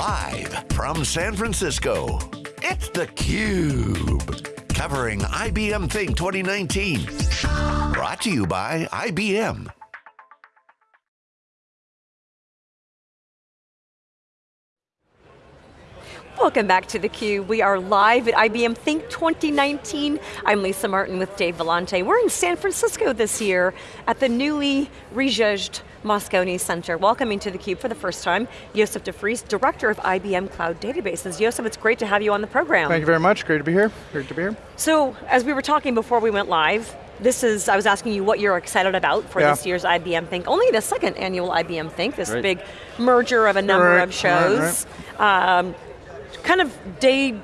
Live from San Francisco, it's theCUBE. Covering IBM Think 2019. Brought to you by IBM. Welcome back to theCUBE. We are live at IBM Think 2019. I'm Lisa Martin with Dave Vellante. We're in San Francisco this year at the newly rejudged Moscone Center. Welcoming to theCUBE for the first time, Joseph de Vries, Director of IBM Cloud Databases. Joseph, it's great to have you on the program. Thank you very much, great to be here, great to be here. So, as we were talking before we went live, this is, I was asking you what you're excited about for yeah. this year's IBM Think, only the second annual IBM Think, this right. big merger of a number right. of shows. Right, um, kind of day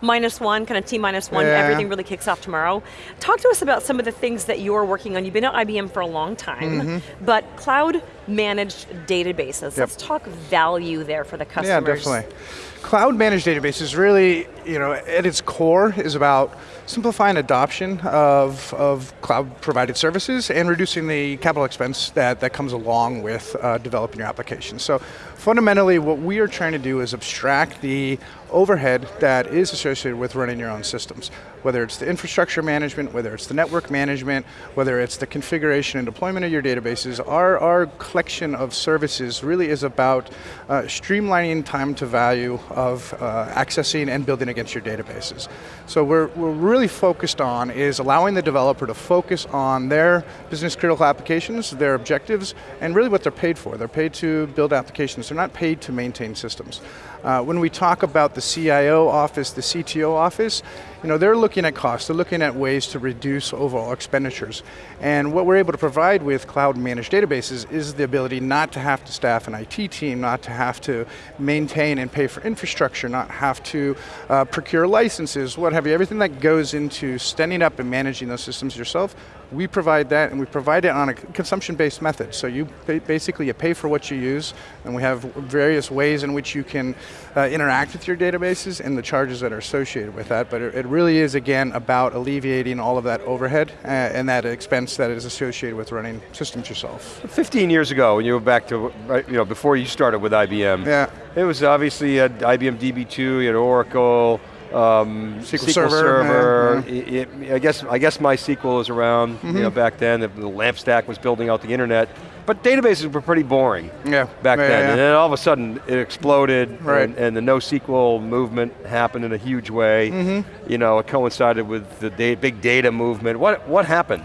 minus one, kind of T minus one, yeah. everything really kicks off tomorrow. Talk to us about some of the things that you're working on. You've been at IBM for a long time, mm -hmm. but cloud managed databases. Yep. Let's talk value there for the customers. Yeah, definitely. Cloud managed databases really, you know, at its core is about simplifying adoption of, of cloud provided services and reducing the capital expense that, that comes along with uh, developing your application. So fundamentally what we are trying to do is abstract the overhead that is associated with running your own systems. Whether it's the infrastructure management, whether it's the network management, whether it's the configuration and deployment of your databases, our, our collection of services really is about uh, streamlining time to value of uh, accessing and building against your databases. So we're, we're really focused on is allowing the developer to focus on their business critical applications, their objectives, and really what they're paid for. They're paid to build applications, they're not paid to maintain systems. Uh, when we talk about the CIO office, the CTO office, you know, they're looking at costs, they're looking at ways to reduce overall expenditures. And what we're able to provide with cloud managed databases is the ability not to have to staff an IT team, not to have to maintain and pay for infrastructure, not have to uh, procure licenses, what have you, everything that goes into standing up and managing those systems yourself, we provide that and we provide it on a consumption-based method. So you basically you pay for what you use and we have various ways in which you can uh, interact with your databases and the charges that are associated with that. But it, it really is, again, about alleviating all of that overhead uh, and that expense that is associated with running systems yourself. 15 years ago, when you were back to, you know, before you started with IBM, yeah. it was obviously at IBM DB2, you had Oracle, um, SQL, SQL Server. server. Yeah, yeah. It, it, I guess I guess MySQL was around mm -hmm. you know, mm-hmm. back then. The, the LAMP stack was building out the internet, but databases were pretty boring. Yeah. Back yeah, then, and then all of a sudden it exploded, right. and, and the NoSQL movement happened in a huge way. Mm -hmm. You know, it coincided with the data, big data movement. What what happened?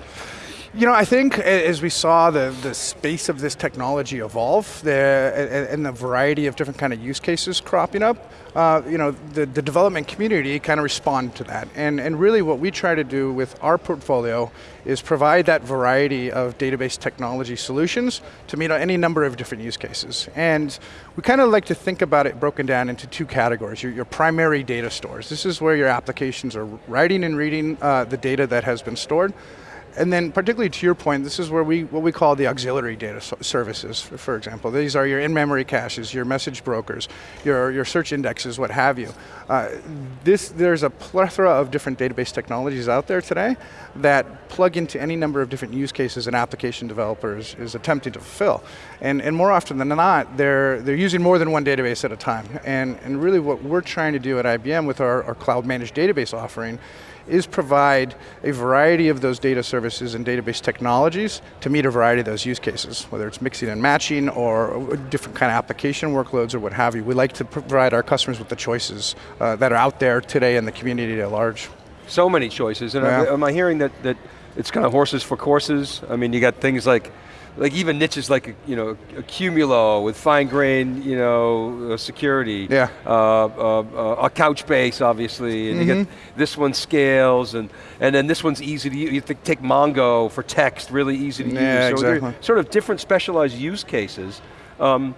You know, I think as we saw the, the space of this technology evolve, and the variety of different kind of use cases cropping up, uh, you know, the, the development community kind of respond to that. And, and really what we try to do with our portfolio is provide that variety of database technology solutions to meet any number of different use cases. And we kind of like to think about it broken down into two categories. Your, your primary data stores. This is where your applications are writing and reading uh, the data that has been stored. And then particularly to your point, this is where we, what we call the auxiliary data services, for example. These are your in-memory caches, your message brokers, your, your search indexes, what have you. Uh, this, there's a plethora of different database technologies out there today that plug into any number of different use cases an application developers is attempting to fulfill. And, and more often than not, they're, they're using more than one database at a time. And, and really what we're trying to do at IBM with our, our cloud managed database offering is provide a variety of those data services and database technologies to meet a variety of those use cases, whether it's mixing and matching or different kind of application workloads or what have you. We like to provide our customers with the choices uh, that are out there today in the community at large. So many choices, and yeah. am I hearing that, that it's kind of horses for courses? I mean, you got things like like even niches like you know Accumulo with fine grained you know uh, security. Yeah. Uh, uh, uh, a Couchbase obviously, and mm -hmm. you get mm-hmm. this one scales, and and then this one's easy to use. You take Mongo for text, really easy to yeah, use. So exactly. sort of different specialized use cases. Um,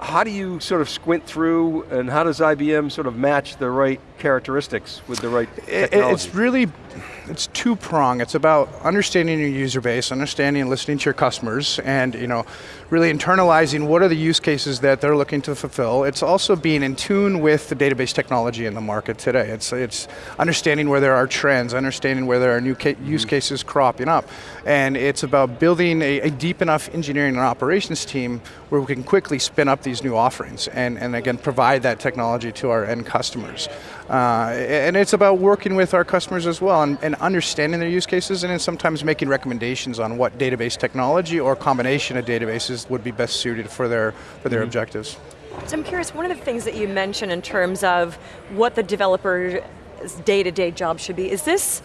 how do you sort of squint through and how does IBM sort of match the right characteristics with the right technology? It's really, it's two prong. It's about understanding your user base, understanding and listening to your customers, and you know, really internalizing what are the use cases that they're looking to fulfill. It's also being in tune with the database technology in the market today. It's, it's understanding where there are trends, understanding where there are new ca use mm-hmm. cases cropping up. And it's about building a, a deep enough engineering and operations team where we can quickly spin up these new offerings and, and again, provide that technology to our end customers. Uh, and it's about working with our customers as well and, and, understanding their use cases and then sometimes making recommendations on what database technology or combination of databases would be best suited for their, for their mm -hmm. objectives. So I'm curious, one of the things that you mentioned in terms of what the developer's day-to-day -day job should be, is this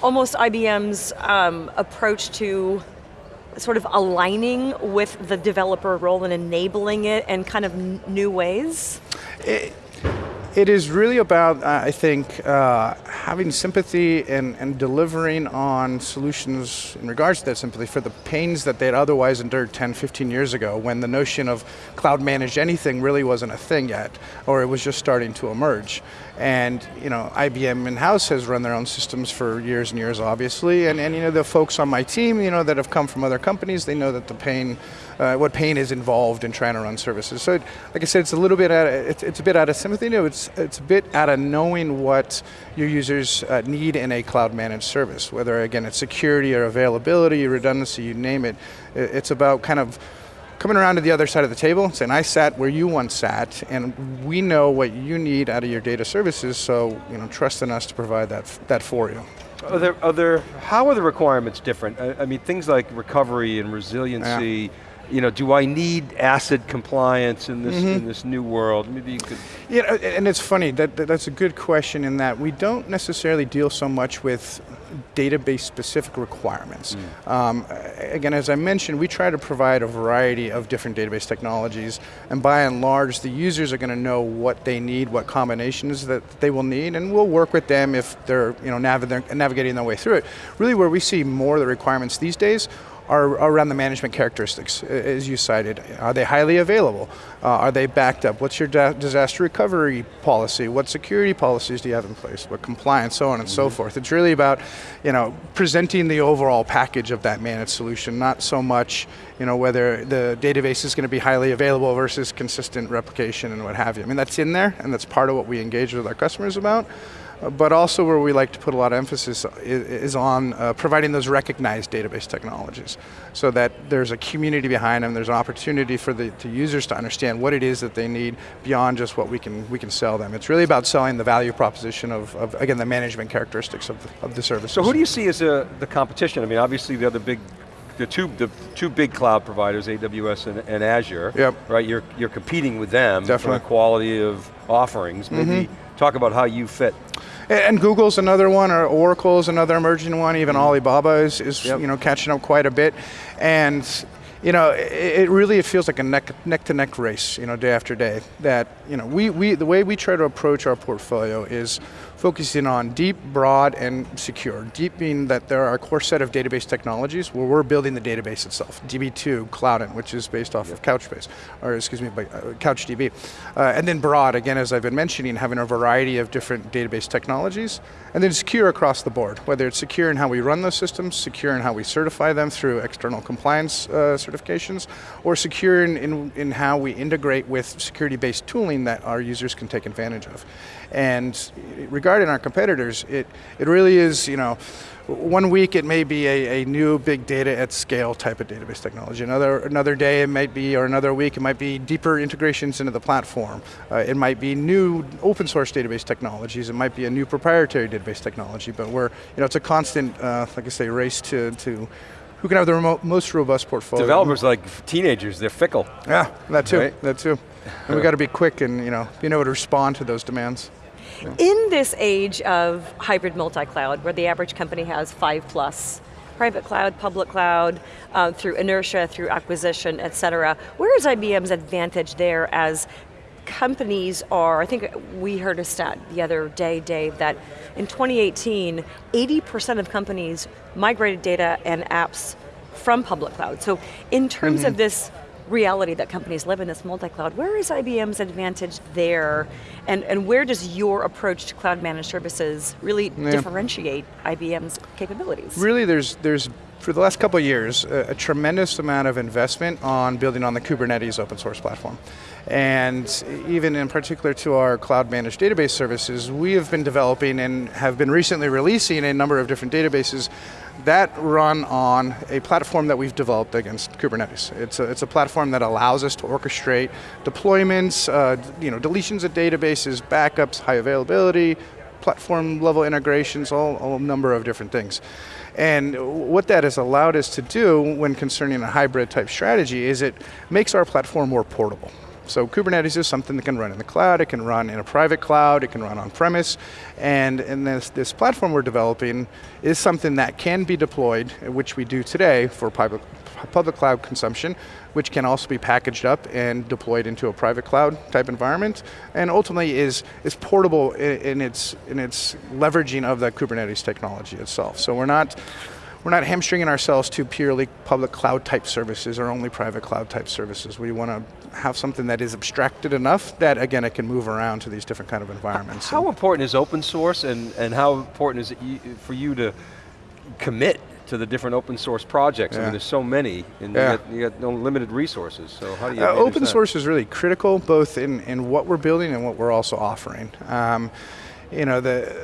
almost IBM's um, approach to sort of aligning with the developer role and enabling it in kind of new ways? It, it is really about, uh, I think, uh, having sympathy and, and delivering on solutions in regards to that sympathy for the pains that they'd otherwise endured 10, 15 years ago when the notion of cloud managed anything really wasn't a thing yet, or it was just starting to emerge. And you know, IBM in-house has run their own systems for years and years, obviously, and, and you know, the folks on my team you know, that have come from other companies, they know that the pain uh, what pain is involved in trying to run services. So, it, like I said, it's a little bit out of, it's, it's a bit out of sympathy. No, it's it's a bit out of knowing what your users uh, need in a cloud managed service. Whether again it's security or availability, redundancy, you name it. It's about kind of coming around to the other side of the table saying, I sat where you once sat, and we know what you need out of your data services, so you know, trust in us to provide that, that for you. Are there, are there, how are the requirements different? I, I mean, things like recovery and resiliency, yeah you know, do I need ACID compliance in this mm -hmm. in this new world? Maybe you could. Yeah, and it's funny that, that that's a good question in that we don't necessarily deal so much with database specific requirements. Mm. Um, again, as I mentioned, we try to provide a variety of different database technologies, and by and large, the users are going to know what they need, what combinations that they will need, and we'll work with them if they're you know nav navigating their way through it. Really, where we see more of the requirements these days are around the management characteristics, as you cited. Are they highly available? Uh, are they backed up? What's your disaster recovery policy? What security policies do you have in place? What compliance, so on and mm -hmm. so mm-hmm. forth. It's really about, you know, presenting the overall package of that managed solution, not so much, you know, whether the database is going to be highly available versus consistent replication and what have you. I mean, that's in there, and that's part of what we engage with our customers about but also where we like to put a lot of emphasis is, on uh, providing those recognized database technologies so that there's a community behind them, there's an opportunity for the, the users to understand what it is that they need beyond just what we can, we can sell them. It's really about selling the value proposition of, of again, the management characteristics of the, of the service. So who do you see as a, uh, the competition? I mean, obviously the other big the two the two big cloud providers, AWS and, and, Azure. Yep. Right, you're you're competing with them Definitely. for the quality of offerings. Maybe mm -hmm. Talk about how you fit. And Google's another one, or Oracle's another emerging one, even mm-hmm. Alibaba is, is yep. you know, catching up quite a bit. And you know, it, it, really it feels like a neck, neck to neck race, you know, day after day. That you know, we, we the way we try to approach our portfolio is focusing on deep, broad, and secure. Deep being that there are a core set of database technologies where we're building the database itself. DB2, Cloudant, which is based off yep. of Couchbase, or excuse me, by, uh, CouchDB. Uh, and then broad, again, as I've been mentioning, having a variety of different database technologies. And then secure across the board, whether it's secure in how we run those systems, secure in how we certify them through external compliance uh, certifications, or secure in, in, in how we integrate with security-based tooling that our users can take advantage of. And regarding our competitors, it, it really is, you know, one week it may be a, a, new big data at scale type of database technology. Another, another day it might be, or another week it might be deeper integrations into the platform. Uh, it might be new open source database technologies. It might be a new proprietary database technology, but we're, you know, it's a constant, uh, like I say, race to, to who can have the remote, most robust portfolio. Developers like teenagers, they're fickle. Yeah, that too, right? that too. And we got to be quick and you know, being able to respond to those demands. In this age of hybrid multi-cloud, where the average company has five plus, private cloud, public cloud, uh, through inertia, through acquisition, et cetera, where is IBM's advantage there as companies are, I think we heard a stat the other day, Dave, that in 2018, 80% of companies migrated data and apps from public cloud. So in terms mm -hmm. of mm-hmm. this reality that companies live in this multi-cloud, where is IBM's advantage there? And, and where does your approach to cloud managed services really yeah. differentiate IBM's capabilities? Really there's, there's for the last couple of years, a, a, tremendous amount of investment on building on the Kubernetes open source platform. And even in particular to our cloud managed database services, we have been developing and have been recently releasing a number of different databases that run on a platform that we've developed against Kubernetes. It's a, it's a platform that allows us to orchestrate deployments, uh, you know, deletions of databases, backups, high availability, platform level integrations, all, all a number of different things. And what that has allowed us to do when concerning a hybrid type strategy is it makes our platform more portable. So Kubernetes is something that can run in the cloud, it can run in a private cloud, it can run on premise, and, and this, this platform we're developing is something that can be deployed, which we do today for public, public cloud consumption, which can also be packaged up and deployed into a private cloud type environment, and ultimately is, is portable in, in its, in its leveraging of the Kubernetes technology itself. So we're not, we're not hamstringing ourselves to purely public cloud type services or only private cloud type services. We want to have something that is abstracted enough that again it can move around to these different kind of environments. How important is open source and, and how important is it for you to commit to the different open source projects. Yeah. I mean, there's so many, and yeah. you, got, you got no limited resources, so how do you uh, Open that? source is really critical, both in, in what we're building and what we're also offering. Um, you know, the,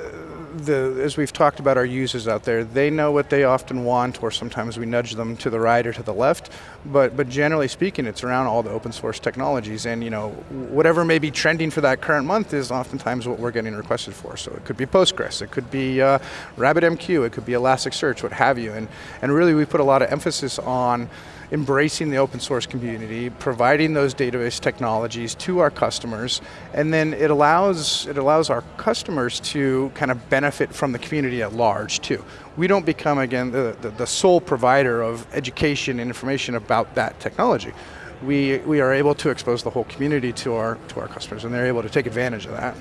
the, as we've talked about our users out there, they know what they often want, or sometimes we nudge them to the right or to the left, but, but generally speaking, it's around all the open source technologies, and you know, whatever may be trending for that current month is oftentimes what we're getting requested for. So it could be Postgres, it could be uh, RabbitMQ, it could be Elasticsearch, what have you, and, and really we put a lot of emphasis on embracing the open source community, providing those database technologies to our customers, and then it allows, it allows our customers to kind of benefit from the community at large too. We don't become, again, the, the, the sole provider of education and information about that technology. We, we are able to expose the whole community to our, to our customers, and they're able to take advantage of that.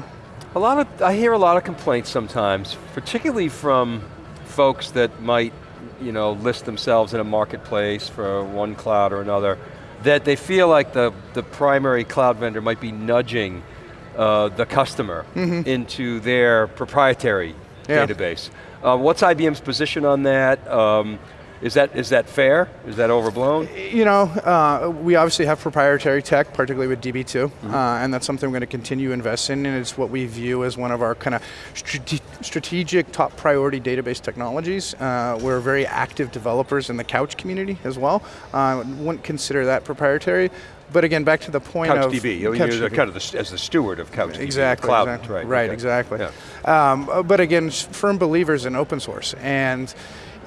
A lot of, I hear a lot of complaints sometimes, particularly from folks that might you know, list themselves in a marketplace for one cloud or another, that they feel like the, the primary cloud vendor might be nudging uh, the customer mm -hmm. into their proprietary yeah. database. Uh, what's IBM's position on that? Um, is that, is that fair? Is that overblown? You know, uh, we obviously have proprietary tech, particularly with DB2, mm -hmm. uh, and that's something we're going to continue to invest in, and it's what we view as one of our kind of strate strategic top priority database technologies. Uh, we're very active developers in the Couch community as well. Uh, wouldn't consider that proprietary, but again, back to the point Couch of DB. You're DB. kind of the, as the steward of Couch exactly, Cloud, exactly. right? Right, okay. exactly. Yeah. Um, but again, firm believers in open source, and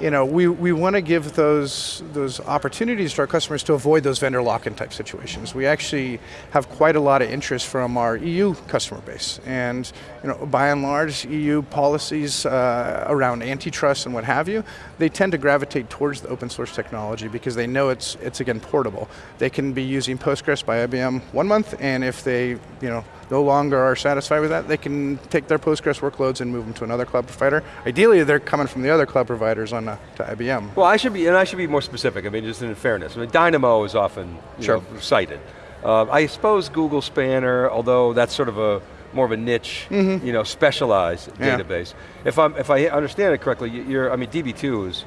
you know, we, we want to give those, those opportunities to our customers to avoid those vendor lock-in type situations. We actually have quite a lot of interest from our EU customer base. And you know, by and large, EU policies uh, around antitrust and what have you, they tend to gravitate towards the open source technology because they know it's, it's again, portable. They can be using Postgres by IBM one month, and if they you know, no longer are satisfied with that, they can take their Postgres workloads and move them to another cloud provider. Ideally, they're coming from the other cloud providers on uh, to IBM. Well, I should be, and I should be more specific. I mean, just in fairness. I mean, Dynamo is often sure. know, cited. Uh, I suppose Google Spanner, although that's sort of a more of a niche, mm -hmm. you know, specialized yeah. database. If I'm, if I understand it correctly, you're, I mean, DB2 is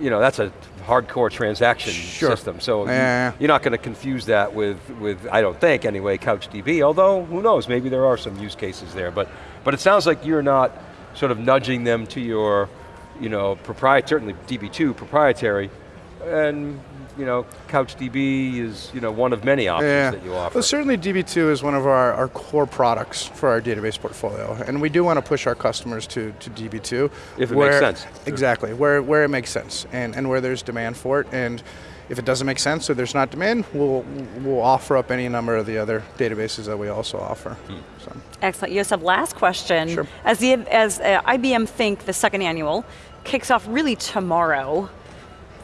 you know, that's a hardcore transaction sure. system. So yeah. you, are not going to confuse that with, with, I don't think anyway, CouchDB, although who knows, maybe there are some use cases there. But, but it sounds like you're not sort of nudging them to your, you know, proprietary, certainly DB2 proprietary, and you know, CouchDB is you know, one of many options yeah. that you offer. Well, certainly DB2 is one of our, our core products for our database portfolio, and we do want to push our customers to, to DB2. If it where, makes sense. Exactly, where, where it makes sense, and, and where there's demand for it, and if it doesn't make sense or there's not demand, we'll, we'll offer up any number of the other databases that we also offer. Hmm. So. Excellent, Yosef, last question. Sure. As, the, as uh, IBM Think, the second annual, kicks off really tomorrow,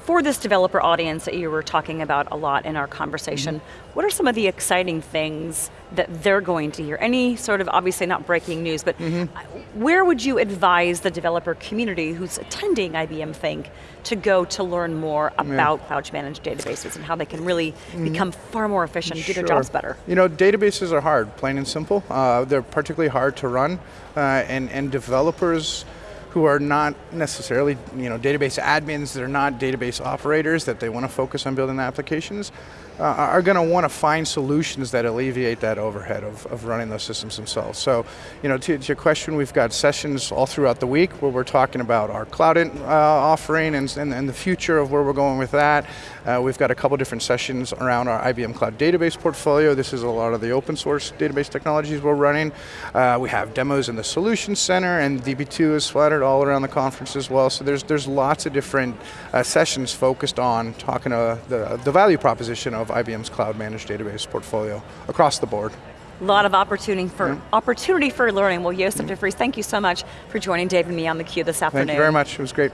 for this developer audience that you were talking about a lot in our conversation, mm -hmm. what are some of the exciting things that they're going to hear? Any sort of, obviously not breaking news, but mm -hmm. where would you advise the developer community who's attending IBM Think to go to learn more about yeah. cloud managed databases and how they can really mm -hmm. become far more efficient, sure. do their jobs better? You know, databases are hard, plain and simple. Uh, they're particularly hard to run, uh, and, and developers, who are not necessarily you know, database admins, they're not database operators, that they want to focus on building the applications, uh, are going to want to find solutions that alleviate that overhead of, of running those systems themselves. So, you know, to, to, your question, we've got sessions all throughout the week where we're talking about our cloud in, uh, offering and, and, and, the future of where we're going with that. Uh, we've got a couple different sessions around our IBM Cloud Database portfolio. This is a lot of the open source database technologies we're running. Uh, we have demos in the Solutions Center and DB2 is splattered all around the conference as well. So there's, there's lots of different uh, sessions focused on talking to the, the value proposition of IBM's cloud managed database portfolio across the board. A lot of opportunity for yeah. opportunity for learning. Well, Joseph yeah. DeVries, thank you so much for joining Dave and me on theCUBE this afternoon. Thank you very much, it was great.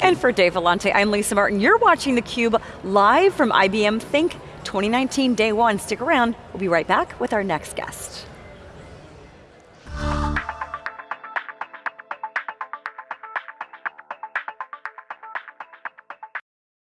And for Dave Vellante, I'm Lisa Martin. You're watching theCUBE live from IBM Think 2019 Day One. Stick around, we'll be right back with our next guest.